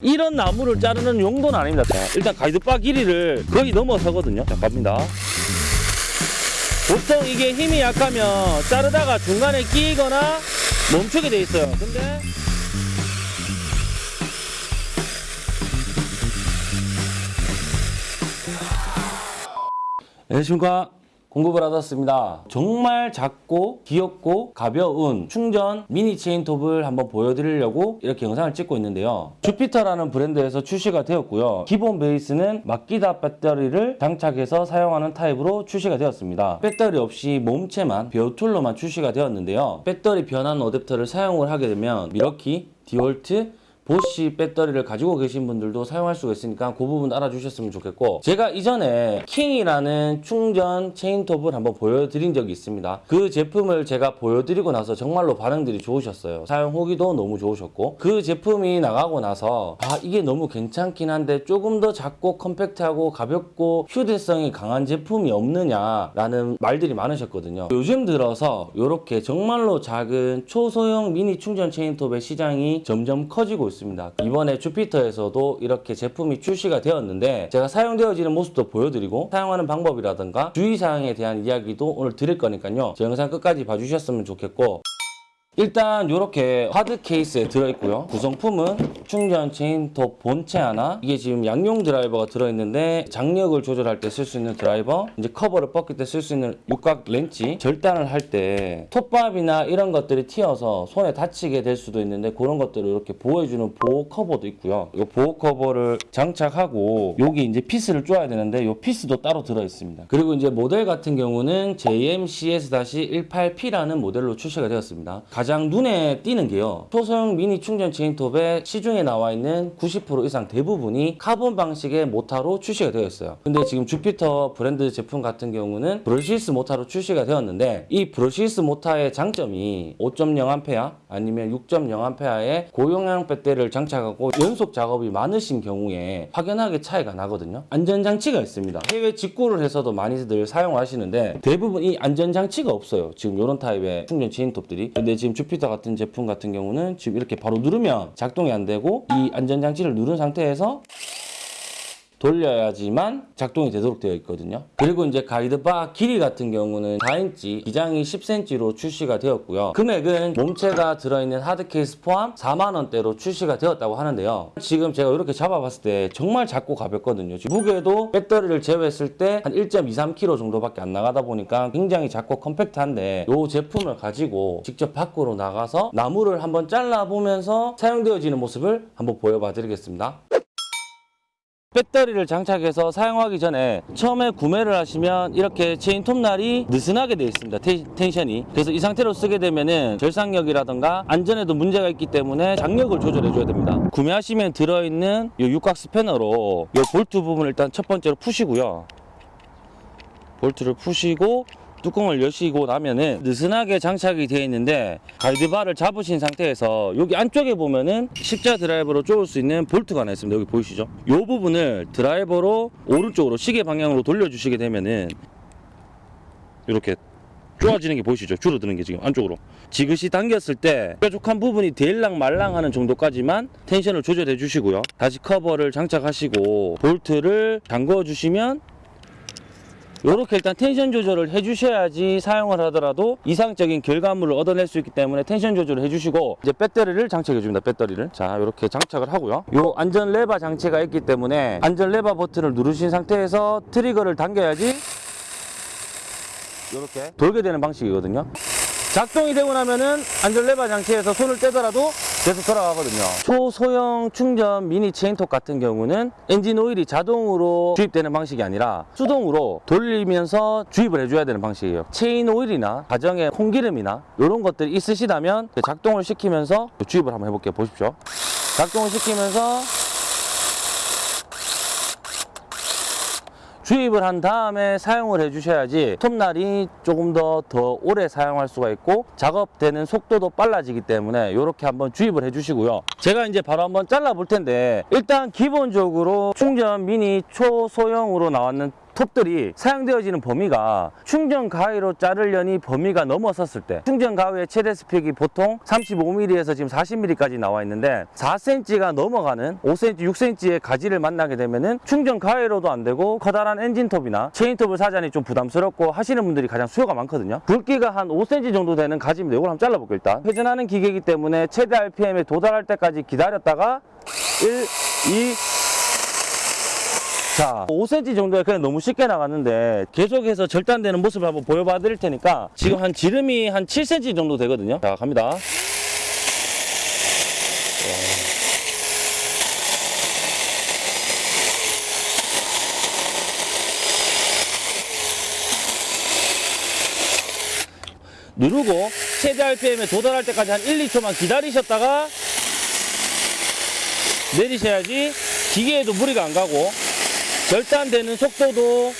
이런 나무를 자르는 용도는 아닙니다. 자, 일단 가이드바 길이를 거의 넘어서거든요. 자, 갑니다. 보통 이게 힘이 약하면 자르다가 중간에 끼거나 멈추게 돼 있어요. 근데 안녕하십니까 공급을 받았습니다. 정말 작고 귀엽고 가벼운 충전 미니 체인톱을 한번 보여드리려고 이렇게 영상을 찍고 있는데요. 주피터라는 브랜드에서 출시가 되었고요. 기본 베이스는 마키다 배터리를 장착해서 사용하는 타입으로 출시가 되었습니다. 배터리 없이 몸체만 벼툴로만 출시가 되었는데요. 배터리 변환 어댑터를 사용을 하게 되면 밀워키, 디월트, 보쉬 배터리를 가지고 계신 분들도 사용할 수가 있으니까 그 부분 알아주셨으면 좋겠고 제가 이전에 킹이라는 충전 체인톱을 한번 보여드린 적이 있습니다. 그 제품을 제가 보여드리고 나서 정말로 반응들이 좋으셨어요. 사용 후기도 너무 좋으셨고 그 제품이 나가고 나서 아 이게 너무 괜찮긴 한데 조금 더 작고 컴팩트하고 가볍고 휴대성이 강한 제품이 없느냐 라는 말들이 많으셨거든요. 요즘 들어서 이렇게 정말로 작은 초소형 미니 충전 체인톱의 시장이 점점 커지고 있습니다 이번에 주피터에서도 이렇게 제품이 출시가 되었는데 제가 사용되어지는 모습도 보여드리고 사용하는 방법이라든가 주의사항에 대한 이야기도 오늘 드릴 거니까요. 제 영상 끝까지 봐주셨으면 좋겠고 일단 이렇게 하드 케이스에 들어있고요. 구성품은 충전 체인톱 본체 하나 이게 지금 양용 드라이버가 들어있는데 장력을 조절할 때 쓸 수 있는 드라이버 이제 커버를 벗길 때 쓸 수 있는 육각 렌치 절단을 할 때 톱밥이나 이런 것들이 튀어서 손에 다치게 될 수도 있는데 그런 것들을 이렇게 보호해주는 보호 커버도 있고요. 이 보호 커버를 장착하고 여기 이제 피스를 쪼아야 되는데 이 피스도 따로 들어있습니다. 그리고 이제 모델 같은 경우는 JMCS-18P라는 모델로 출시가 되었습니다. 가장 눈에 띄는 게요. 초소형 미니 충전 체인톱의 시중에 나와 있는 90% 이상 대부분이 카본 방식의 모타로 출시가 되어 있어요. 근데 지금 주피터 브랜드 제품 같은 경우는 brushless 모타로 출시가 되었는데 이 brushless 모타의 장점이 5.0A 아니면 6.0A의 고용량 배터리를 장착하고 연속 작업이 많으신 경우에 확연하게 차이가 나거든요. 안전장치가 있습니다. 해외 직구를 해서도 많이들 사용하시는데 대부분 이 안전장치가 없어요. 지금 이런 타입의 충전 체인톱들이. 근데 지금 주피터 같은 제품 같은 경우는 지금 이렇게 바로 누르면 작동이 안 되고 이 안전장치를 누른 상태에서 돌려야지만 작동이 되도록 되어 있거든요. 그리고 이제 가이드바 길이 같은 경우는 4인치, 기장이 10cm로 출시가 되었고요. 금액은 몸체가 들어있는 하드 케이스 포함 4만 원대로 출시가 되었다고 하는데요. 지금 제가 이렇게 잡아봤을 때 정말 작고 가볍거든요. 무게도 배터리를 제외했을 때 한 1.23kg 정도밖에 안 나가다 보니까 굉장히 작고 컴팩트한데 이 제품을 가지고 직접 밖으로 나가서 나무를 한번 잘라보면서 사용되어지는 모습을 한번 보여봐 드리겠습니다. 배터리를 장착해서 사용하기 전에 처음에 구매를 하시면 이렇게 체인 톱날이 느슨하게 되어 있습니다. 테, 텐션이. 그래서 이 상태로 쓰게 되면은 절삭력이라던가 안전에도 문제가 있기 때문에 장력을 조절해 줘야 됩니다. 구매하시면 들어있는 이 육각 스패너로 이 볼트 부분을 일단 첫 번째로 푸시고요. 볼트를 푸시고 뚜껑을 여시고 나면은 느슨하게 장착이 되어 있는데 가이드바를 잡으신 상태에서 여기 안쪽에 보면은 십자 드라이버로 쪼을 수 있는 볼트가 하나 있습니다. 여기 보이시죠? 이 부분을 드라이버로 오른쪽으로 시계 방향으로 돌려주시게 되면은 이렇게 쪼아지는 게 보이시죠? 줄어드는 게 지금 안쪽으로 지그시 당겼을 때 뾰족한 부분이 닿일랑 말랑하는 정도까지만 텐션을 조절해 주시고요 다시 커버를 장착하시고 볼트를 잠궈 주시면 이렇게 일단 텐션 조절을 해주셔야지 사용을 하더라도 이상적인 결과물을 얻어낼 수 있기 때문에 텐션 조절을 해주시고 이제 배터리를 장착해 줍니다 배터리를. 자 이렇게 장착을 하고요. 요 안전 레바 장치가 있기 때문에 안전 레바 버튼을 누르신 상태에서 트리거를 당겨야지 이렇게 돌게 되는 방식이거든요 작동이 되고 나면은 안전 레바 장치에서 손을 떼더라도 계속 돌아가거든요. 초소형 충전 미니 체인톱 같은 경우는 엔진 오일이 자동으로 주입되는 방식이 아니라 수동으로 돌리면서 주입을 해줘야 되는 방식이에요. 체인 오일이나 가정에 콩기름이나 이런 것들이 있으시다면 작동을 시키면서 주입을 한번 해볼게요. 보십시오. 작동을 시키면서 주입을 한 다음에 사용을 해주셔야지 톱날이 조금 더 더 오래 사용할 수가 있고 작업되는 속도도 빨라지기 때문에 이렇게 한번 주입을 해주시고요. 제가 이제 바로 한번 잘라 볼 텐데 일단 기본적으로 충전 미니 초소형으로 나왔는 톱들이 사용되어지는 범위가 충전 가위로 자르려니 범위가 넘어섰을 때 충전 가위의 최대 스펙이 보통 35mm에서 지금 40mm까지 나와 있는데 4cm가 넘어가는 5cm, 6cm의 가지를 만나게 되면은 충전 가위로도 안 되고 커다란 엔진톱이나 체인톱을 사자니 좀 부담스럽고 하시는 분들이 가장 수요가 많거든요. 굵기가 한 5cm 정도 되는 가지입니다. 이걸 한번 잘라볼게요 일단. 회전하는 기계이기 때문에 최대 RPM에 도달할 때까지 기다렸다가 1, 2, 자, 5cm 정도가 그냥 너무 쉽게 나갔는데 계속해서 절단되는 모습을 한번 보여봐 드릴 테니까 지금 한 지름이 한 7cm 정도 되거든요. 자, 갑니다. 누르고 최대 RPM에 도달할 때까지 한 1, 2초만 기다리셨다가 내리셔야지 기계에도 무리가 안 가고 절단되는 속도도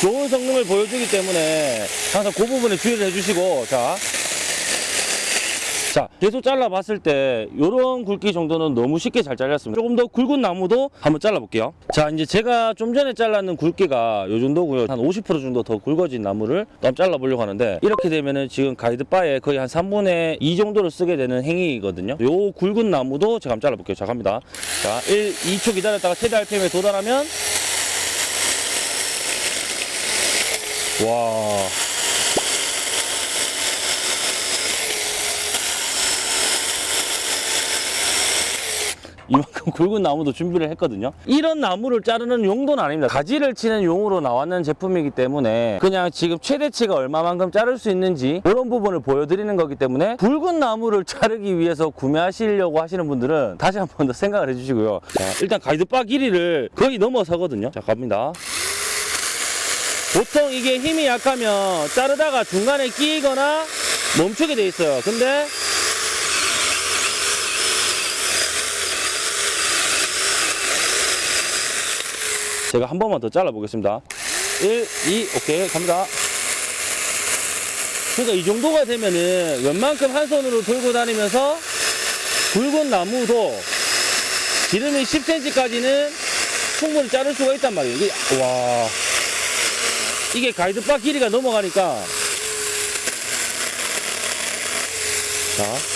좋은 성능을 보여주기 때문에 항상 그 부분에 주의를 해주시고 자. 자, 계속 잘라봤을 때 이런 굵기 정도는 너무 쉽게 잘 잘렸습니다. 조금 더 굵은 나무도 한번 잘라볼게요. 자, 이제 제가 좀 전에 잘랐는 굵기가 이 정도고요. 한 50% 정도 더 굵어진 나무를 또 잘라보려고 하는데 이렇게 되면은 지금 가이드바에 거의 한 3분의 2 정도를 쓰게 되는 행위거든요. 요 굵은 나무도 제가 한번 잘라볼게요. 자, 갑니다. 자, 1, 2초 기다렸다가 최대 RPM에 도달하면 와. 이만큼 굵은 나무도 준비를 했거든요. 이런 나무를 자르는 용도는 아닙니다. 가지를 치는 용으로 나왔는 제품이기 때문에 그냥 지금 최대치가 얼마만큼 자를 수 있는지 그런 부분을 보여드리는 거기 때문에 굵은 나무를 자르기 위해서 구매하시려고 하시는 분들은 다시 한 번 더 생각을 해주시고요. 자, 일단 가이드바 길이를 거의 넘어서거든요. 자, 갑니다. 보통 이게 힘이 약하면 자르다가 중간에 끼거나 멈추게 돼 있어요. 근데 제가 한 번만 더 잘라 보겠습니다. 1, 2, 오케이, 갑니다. 그러니까 이 정도가 되면은 웬만큼 한 손으로 들고 다니면서 굵은 나무도 지름이 10cm까지는 충분히 자를 수가 있단 말이에요. 이게, 와. 이게 가이드바 길이가 넘어가니까. 자.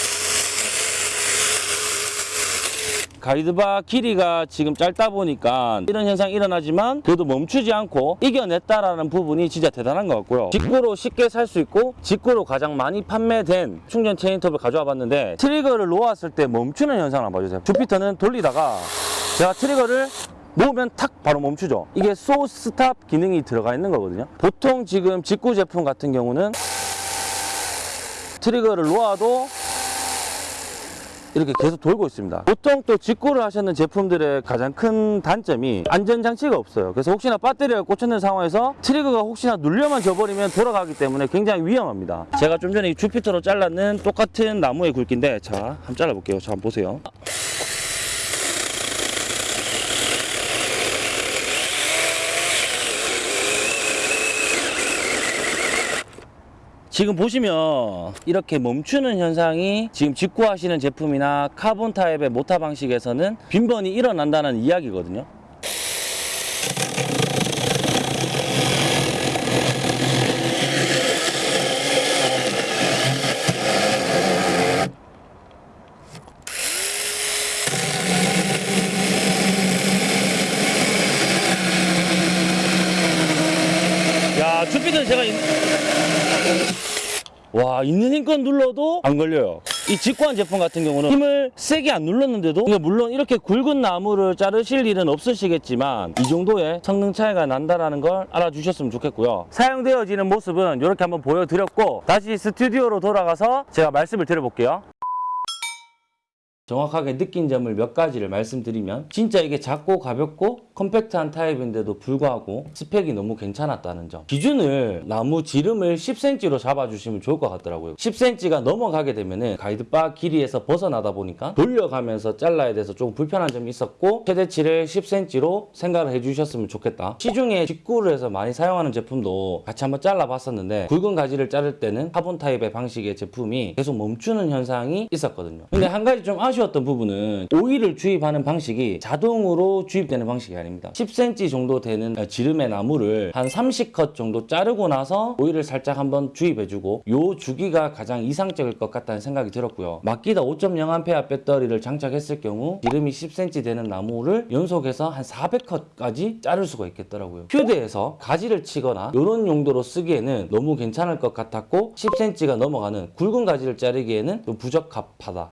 가이드바 길이가 지금 짧다 보니까 이런 현상이 일어나지만 그래도 멈추지 않고 이겨냈다라는 부분이 진짜 대단한 것 같고요. 직구로 쉽게 살 수 있고 직구로 가장 많이 판매된 충전 체인톱을 가져와 봤는데 트리거를 놓았을 때 멈추는 현상을 한번 봐주세요. 주피터는 돌리다가 제가 트리거를 놓으면 탁 바로 멈추죠. 이게 소 스탑 기능이 들어가 있는 거거든요. 보통 지금 직구 제품 같은 경우는 트리거를 놓아도 이렇게 계속 돌고 있습니다. 보통 또 직구를 하셨는 제품들의 가장 큰 단점이 안전장치가 없어요. 그래서 혹시나 배터리가 꽂혔는 상황에서 트리거가 혹시나 눌려만 져버리면 돌아가기 때문에 굉장히 위험합니다. 제가 좀 전에 이 주피터로 잘랐는 똑같은 나무의 굵기인데 자, 한번 잘라볼게요. 자, 한번 보세요. 지금 보시면 이렇게 멈추는 현상이 지금 직구하시는 제품이나 카본 타입의 모타 방식에서는 빈번히 일어난다는 이야기거든요. 야, 주피터는 제가 있- 와 있는 힘껏 눌러도 안 걸려요. 이 직구한 제품 같은 경우는 힘을 세게 안 눌렀는데도 물론 이렇게 굵은 나무를 자르실 일은 없으시겠지만 이 정도의 성능 차이가 난다는 걸 알아주셨으면 좋겠고요. 사용되어지는 모습은 이렇게 한번 보여드렸고 다시 스튜디오로 돌아가서 제가 말씀을 드려볼게요 정확하게 느낀 점을 몇 가지를 말씀드리면 진짜 이게 작고 가볍고 컴팩트한 타입인데도 불구하고 스펙이 너무 괜찮았다는 점. 기준을 나무 지름을 10cm로 잡아주시면 좋을 것 같더라고요. 10cm가 넘어가게 되면은 가이드바 길이에서 벗어나다 보니까 돌려가면서 잘라야 돼서 조금 불편한 점이 있었고 최대치를 10cm로 생각을 해주셨으면 좋겠다. 시중에 직구를 해서 많이 사용하는 제품도 같이 한번 잘라봤었는데 굵은 가지를 자를 때는 카본 타입의 방식의 제품이 계속 멈추는 현상이 있었거든요. 근데 한 가지 좀 아쉬운 아쉬웠던 부분은 오일을 주입하는 방식이 자동으로 주입되는 방식이 아닙니다. 10cm 정도 되는 지름의 나무를 한 30컷 정도 자르고 나서 오일을 살짝 한번 주입해주고 요 주기가 가장 이상적일 것 같다는 생각이 들었고요. 마키다 5.0A 배터리를 장착했을 경우 지름이 10cm 되는 나무를 연속해서 한 400컷까지 자를 수가 있겠더라고요. 휴대해서 가지를 치거나 이런 용도로 쓰기에는 너무 괜찮을 것 같았고 10cm가 넘어가는 굵은 가지를 자르기에는 좀 부적합하다.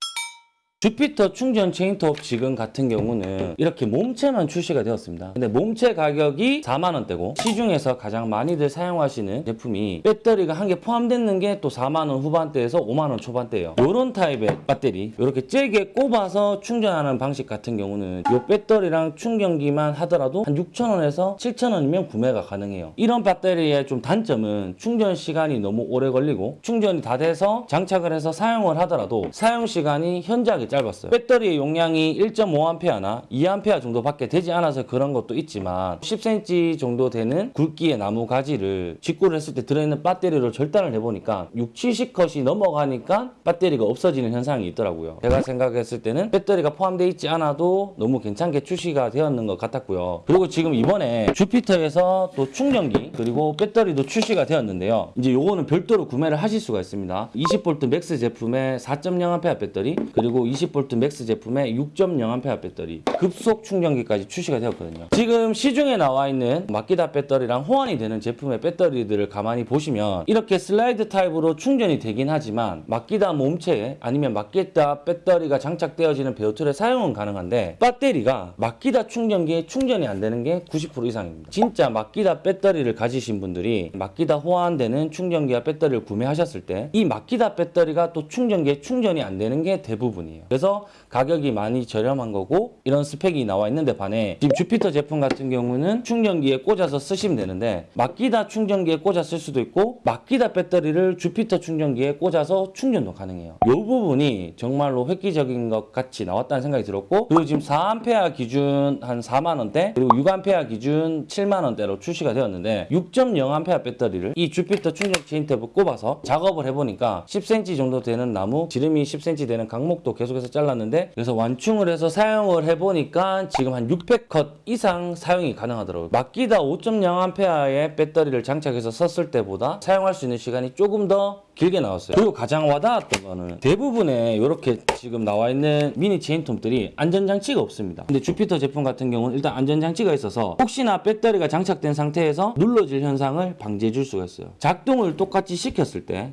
주피터 충전 체인톱 지금 같은 경우는 이렇게 몸체만 출시가 되었습니다. 근데 몸체 가격이 4만 원대고 시중에서 가장 많이들 사용하시는 제품이 배터리가 한 개 포함되는 게 또 4만 원 후반대에서 5만 원 초반대예요. 이런 타입의 배터리 이렇게 잭에 꼽아서 충전하는 방식 같은 경우는 이 배터리랑 충전기만 하더라도 한 6천 원에서 7천 원이면 구매가 가능해요. 이런 배터리의 좀 단점은 충전 시간이 너무 오래 걸리고 충전이 다 돼서 장착을 해서 사용을 하더라도 사용 시간이 현저하게 짧았어요. 배터리의 용량이 1.5A나 2A 정도밖에 되지 않아서 그런 것도 있지만 10cm 정도 되는 굵기의 나무 가지를 직구를 했을 때 들어있는 배터리로 절단을 해보니까 6, 70컷이 넘어가니까 배터리가 없어지는 현상이 있더라고요. 제가 생각했을 때는 배터리가 포함되어 있지 않아도 너무 괜찮게 출시가 되었는 것 같았고요. 그리고 지금 이번에 주피터에서 또 충전기 그리고 배터리도 출시가 되었는데요. 이제 요거는 별도로 구매를 하실 수가 있습니다. 20V MAX 제품의 4.0A 배터리 그리고 20V MAX 제품의 6.0A 배터리 급속 충전기까지 출시가 되었거든요. 지금 시중에 나와 있는 마키다 배터리랑 호환이 되는 제품의 배터리들을 가만히 보시면 이렇게 슬라이드 타입으로 충전이 되긴 하지만 마키다 몸체에 아니면 마키다 배터리가 장착되어지는 배터리에 사용은 가능한데 배터리가 마키다 충전기에 충전이 안 되는 게 90% 이상입니다. 진짜 마키다 배터리를 가지신 분들이 마키다 호환되는 충전기와 배터리를 구매하셨을 때 이 마키다 배터리가 또 충전기에 충전이 안 되는 게 대부분이에요. 그래서 가격이 많이 저렴한 거고 이런 스펙이 나와 있는데 반해 지금 주피터 제품 같은 경우는 충전기에 꽂아서 쓰시면 되는데 마키다 충전기에 꽂아 쓸 수도 있고 마키다 배터리를 주피터 충전기에 꽂아서 충전도 가능해요. 이 부분이 정말로 획기적인 것 같이 나왔다는 생각이 들었고 그리고 지금 4A 기준 한 4만 원대 그리고 6A 기준 7만 원대로 출시가 되었는데 6.0A 배터리를 이 주피터 충전 체인톱을 꼽아서 작업을 해보니까 10cm 정도 되는 나무 지름이 10cm 되는 각목도 계속 해서 잘랐는데 그래서 완충을 해서 사용을 해보니까 지금 한 600컷 이상 사용이 가능하더라고요. 마키다 5.0A의 배터리를 장착해서 썼을 때보다 사용할 수 있는 시간이 조금 더 길게 나왔어요. 그리고 가장 와닿았던 거는 대부분의 이렇게 지금 나와 있는 미니 체인톱들이 안전장치가 없습니다. 근데 주피터 제품 같은 경우는 일단 안전장치가 있어서 혹시나 배터리가 장착된 상태에서 눌러질 현상을 방지해 줄 수가 있어요. 작동을 똑같이 시켰을 때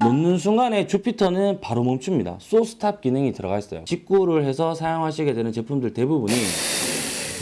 놓는 순간에 주피터는 바로 멈춥니다. 소스탑 기능이 들어가 있어요. 직구를 해서 사용하시게 되는 제품들 대부분이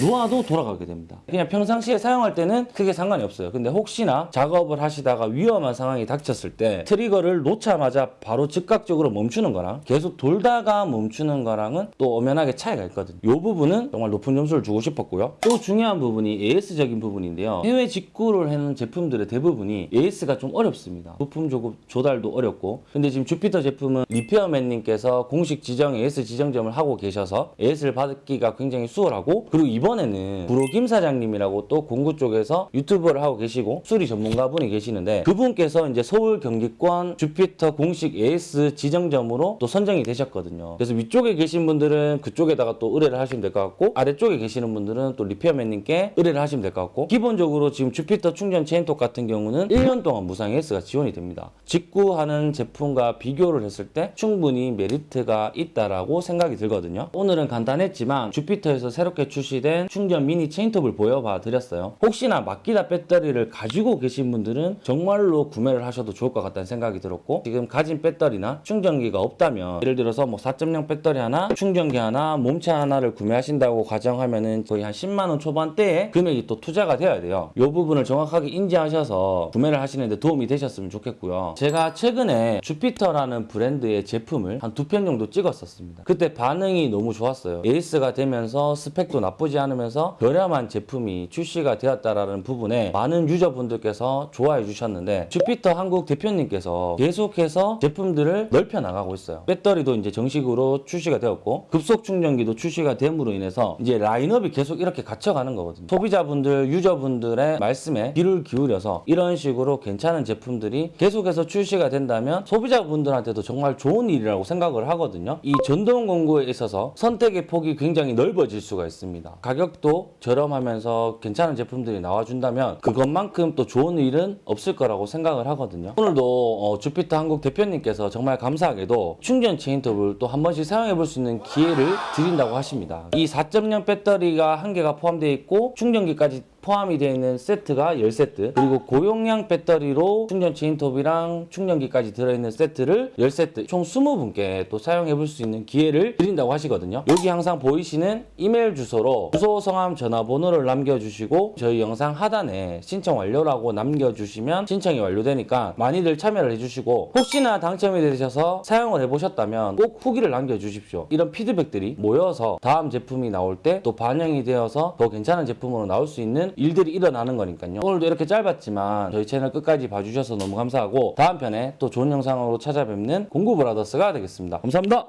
놓아도 돌아가게 됩니다. 그냥 평상시에 사용할 때는 크게 상관이 없어요. 근데 혹시나 작업을 하시다가 위험한 상황이 닥쳤을 때 트리거를 놓자마자 바로 즉각적으로 멈추는 거랑 계속 돌다가 멈추는 거랑은 또 엄연하게 차이가 있거든요. 이 부분은 정말 높은 점수를 주고 싶었고요. 또 중요한 부분이 AS적인 부분인데요. 해외 직구를 하는 제품들의 대부분이 AS가 좀 어렵습니다. 부품 조달도 어렵고 근데 지금 주피터 제품은 리페어맨님께서 공식 지정 AS 지정점을 하고 계셔서 AS를 받기가 굉장히 수월하고 그리고 이번 에는 구로 김 사장님이라고 또 공구 쪽에서 유튜버를 하고 계시고 수리 전문가분이 계시는데 그분께서 이제 서울 경기권 주피터 공식 AS 지정점으로 또 선정이 되셨거든요. 그래서 위쪽에 계신 분들은 그쪽에다가 또 의뢰를 하시면 될 것 같고 아래쪽에 계시는 분들은 또 리페어맨님께 의뢰를 하시면 될 것 같고 기본적으로 지금 주피터 충전 체인톱 같은 경우는 1년 동안 무상 AS가 지원이 됩니다. 직구하는 제품과 비교를 했을 때 충분히 메리트가 있다라고 생각이 들거든요. 오늘은 간단했지만 주피터에서 새롭게 출시된 충전 미니 체인톱을 보여봐 드렸어요. 혹시나 마키다 배터리를 가지고 계신 분들은 정말로 구매를 하셔도 좋을 것 같다는 생각이 들었고 지금 가진 배터리나 충전기가 없다면 예를 들어서 뭐 4.0 배터리 하나, 충전기 하나, 몸체 하나를 구매하신다고 가정하면은 거의 한 10만 원 초반대에 금액이 또 투자가 되어야 돼요. 이 부분을 정확하게 인지하셔서 구매를 하시는데 도움이 되셨으면 좋겠고요. 제가 최근에 주피터라는 브랜드의 제품을 한 두 편 정도 찍었었습니다. 그때 반응이 너무 좋았어요. AS가 되면서 스펙도 나쁘지 않 으면서 저렴한 제품이 출시가 되었다라는 부분에 많은 유저분들께서 좋아해 주셨는데 주피터 한국 대표님께서 계속해서 제품들을 넓혀 나가고 있어요. 배터리도 이제 정식으로 출시가 되었고 급속 충전기도 출시가 됨으로 인해서 이제 라인업이 계속 이렇게 갇혀가는 거거든요. 소비자분들, 유저분들의 말씀에 귀를 기울여서 이런 식으로 괜찮은 제품들이 계속해서 출시가 된다면 소비자분들한테도 정말 좋은 일이라고 생각을 하거든요. 이 전동 공구에 있어서 선택의 폭이 굉장히 넓어질 수가 있습니다. 가격도 저렴하면서 괜찮은 제품들이 나와준다면 그것만큼 또 좋은 일은 없을 거라고 생각을 하거든요. 오늘도 어, 주피터 한국 대표님께서 정말 감사하게도 충전 체인톱을 또 한 번씩 사용해 볼 수 있는 기회를 드린다고 하십니다. 이 4.0 배터리가 한 개가 포함되어 있고 충전기까지 포함이 되어 있는 세트가 10세트. 그리고 고용량 배터리로 충전 체인톱이랑 충전기까지 들어있는 세트를 10세트. 총 20분께 또 사용해 볼 수 있는 기회를 드린다고 하시거든요. 여기 항상 보이시는 이메일 주소로 주소, 성함, 전화번호를 남겨주시고 저희 영상 하단에 신청 완료라고 남겨주시면 신청이 완료되니까 많이들 참여를 해주시고 혹시나 당첨이 되셔서 사용을 해보셨다면 꼭 후기를 남겨주십시오. 이런 피드백들이 모여서 다음 제품이 나올 때 또 반영이 되어서 더 괜찮은 제품으로 나올 수 있는 일들이 일어나는 거니까요. 오늘도 이렇게 짧았지만 저희 채널 끝까지 봐주셔서 너무 감사하고 다음 편에 또 좋은 영상으로 찾아뵙는 공구브라더스가 되겠습니다. 감사합니다.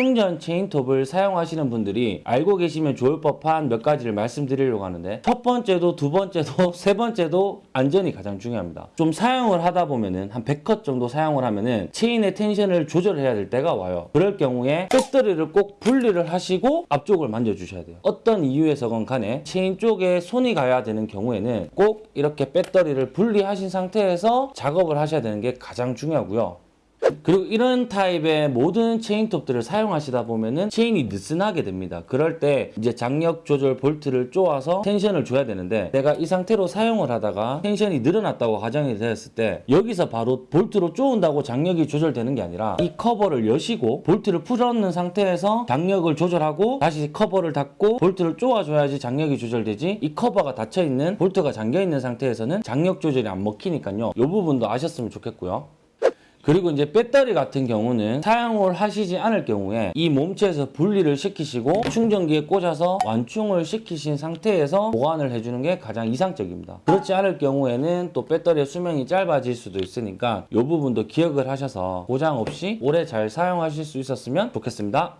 충전 체인톱을 사용하시는 분들이 알고 계시면 좋을 법한 몇 가지를 말씀드리려고 하는데 첫 번째도 두 번째도 세 번째도 안전이 가장 중요합니다. 좀 사용을 하다 보면은 한 100컷 정도 사용을 하면은 체인의 텐션을 조절해야 될 때가 와요. 그럴 경우에 배터리를 꼭 분리를 하시고 앞쪽을 만져 주셔야 돼요. 어떤 이유에서건 간에 체인 쪽에 손이 가야 되는 경우에는 꼭 이렇게 배터리를 분리하신 상태에서 작업을 하셔야 되는 게 가장 중요하고요. 그리고 이런 타입의 모든 체인톱들을 사용하시다 보면은 체인이 느슨하게 됩니다. 그럴 때 이제 장력 조절 볼트를 쪼아서 텐션을 줘야 되는데 내가 이 상태로 사용을 하다가 텐션이 늘어났다고 가정이 되었을 때 여기서 바로 볼트로 쪼은다고 장력이 조절되는 게 아니라 이 커버를 여시고 볼트를 풀어놓는 상태에서 장력을 조절하고 다시 커버를 닫고 볼트를 쪼아줘야지 장력이 조절되지 이 커버가 닫혀있는 볼트가 잠겨있는 상태에서는 장력 조절이 안 먹히니까요. 이 부분도 아셨으면 좋겠고요. 그리고 이제 배터리 같은 경우는 사용을 하시지 않을 경우에 이 몸체에서 분리를 시키시고 충전기에 꽂아서 완충을 시키신 상태에서 보관을 해주는 게 가장 이상적입니다. 그렇지 않을 경우에는 또 배터리의 수명이 짧아질 수도 있으니까 이 부분도 기억을 하셔서 고장 없이 오래 잘 사용하실 수 있었으면 좋겠습니다.